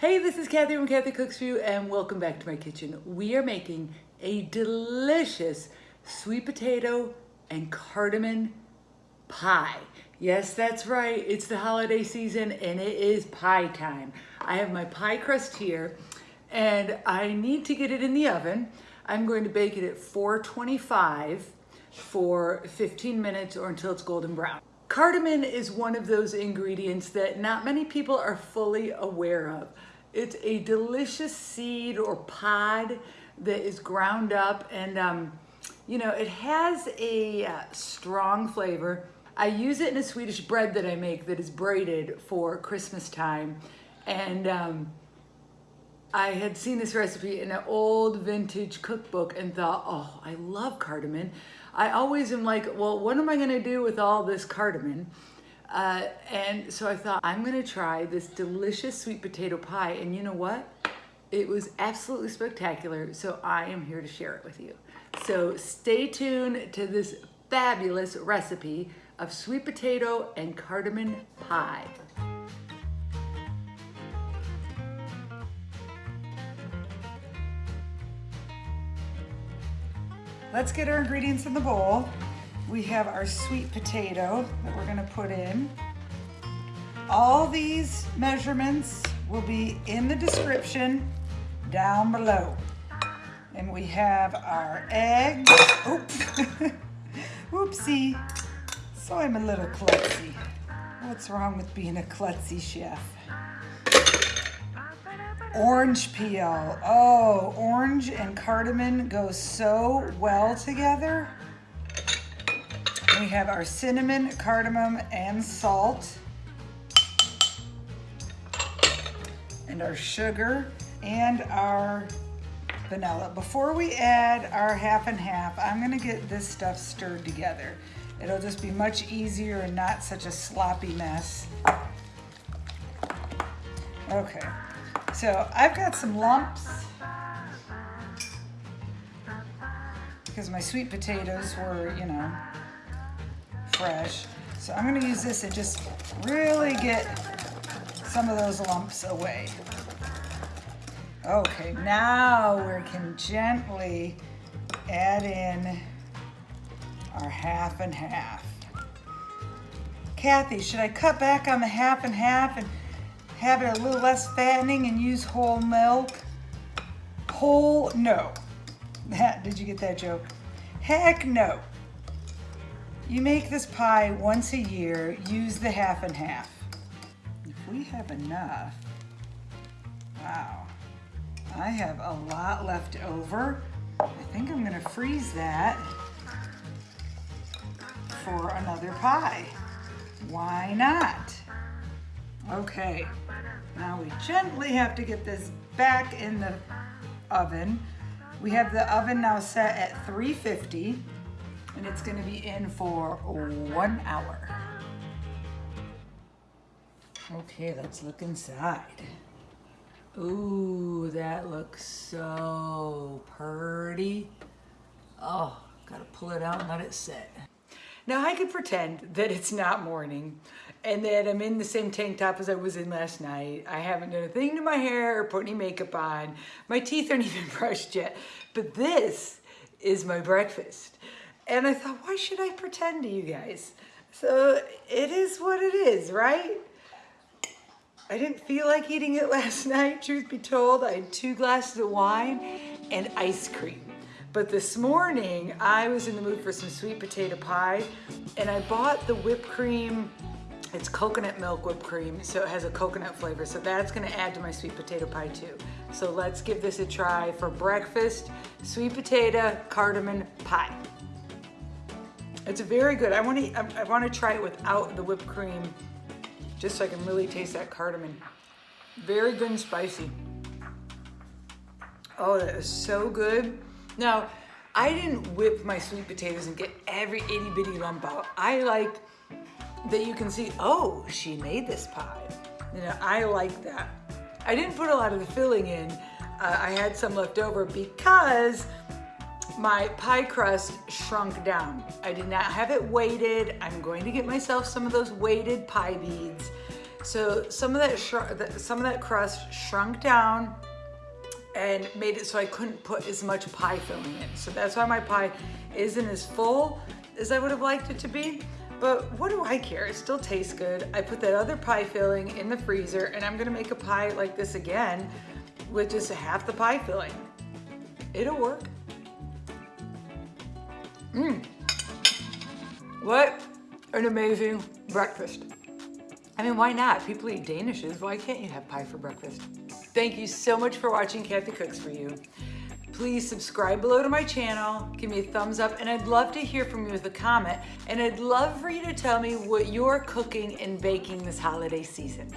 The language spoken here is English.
Hey, this is Kathy from Kathy Cooks For You and welcome back to my kitchen. We are making a delicious sweet potato and cardamom pie. Yes, that's right. It's the holiday season and it is pie time. I have my pie crust here and I need to get it in the oven. I'm going to bake it at 425 for 15 minutes or until it's golden brown. Cardamom is one of those ingredients that not many people are fully aware of. It's a delicious seed or pod that is ground up and um, you know, it has a uh, strong flavor. I use it in a Swedish bread that I make that is braided for Christmas time. And um, I had seen this recipe in an old vintage cookbook and thought, oh, I love cardamom. I always am like, well, what am I gonna do with all this cardamom? Uh, and so I thought, I'm gonna try this delicious sweet potato pie. And you know what? It was absolutely spectacular. So I am here to share it with you. So stay tuned to this fabulous recipe of sweet potato and cardamom pie. Let's get our ingredients in the bowl. We have our sweet potato that we're gonna put in. All these measurements will be in the description down below. And we have our eggs. Oops. Oopsie. So I'm a little klutzy. What's wrong with being a klutzy chef? Orange peel. Oh, orange and cardamom go so well together. We have our cinnamon, cardamom, and salt. And our sugar and our vanilla. Before we add our half and half, I'm gonna get this stuff stirred together. It'll just be much easier and not such a sloppy mess. Okay. So I've got some lumps because my sweet potatoes were, you know, So I'm gonna use this and just really get some of those lumps away. Okay, now we can gently add in our half and half. Kathy, should I cut back on the half and half and have it a little less fattening and use whole milk? Whole, no. Did you get that joke? Heck no. You make this pie once a year, use the half and half. If we have enough, wow. I have a lot left over. I think I'm gonna freeze that for another pie. Why not? Okay, now we gently have to get this back in the oven. We have the oven now set at 350 and it's gonna be in for one hour. Okay, let's look inside. Ooh, that looks so pretty. Oh, gotta pull it out and let it set. Now I could pretend that it's not morning and that I'm in the same tank top as I was in last night. I haven't done a thing to my hair or put any makeup on. My teeth aren't even brushed yet. But this is my breakfast. And I thought, why should I pretend to you guys? So it is what it is, right? I didn't feel like eating it last night, truth be told. I had two glasses of wine and ice cream. But this morning, I was in the mood for some sweet potato pie, and I bought the whipped cream it's coconut milk whipped cream, so it has a coconut flavor. So that's gonna add to my sweet potato pie too. So let's give this a try for breakfast, sweet potato cardamom pie. It's very good. I wanna, I wanna try it without the whipped cream, just so I can really taste that cardamom. Very good and spicy. Oh, that is so good. Now, I didn't whip my sweet potatoes and get every itty bitty lump out. I like that you can see, oh, she made this pie. You know, I like that. I didn't put a lot of the filling in. Uh, I had some left over because my pie crust shrunk down. I did not have it weighted. I'm going to get myself some of those weighted pie beads So some of that, some of that crust shrunk down and made it so I couldn't put as much pie filling in. So that's why my pie isn't as full as I would have liked it to be. But what do I care? It still tastes good. I put that other pie filling in the freezer and I'm gonna make a pie like this again with just half the pie filling. It'll work. Mmm. What an amazing breakfast. I mean, why not? People eat Danishes. Why can't you have pie for breakfast? Thank you so much for watching Kathy Cooks For You. Please subscribe below to my channel, give me a thumbs up, and I'd love to hear from you with a comment. And I'd love for you to tell me what you're cooking and baking this holiday season.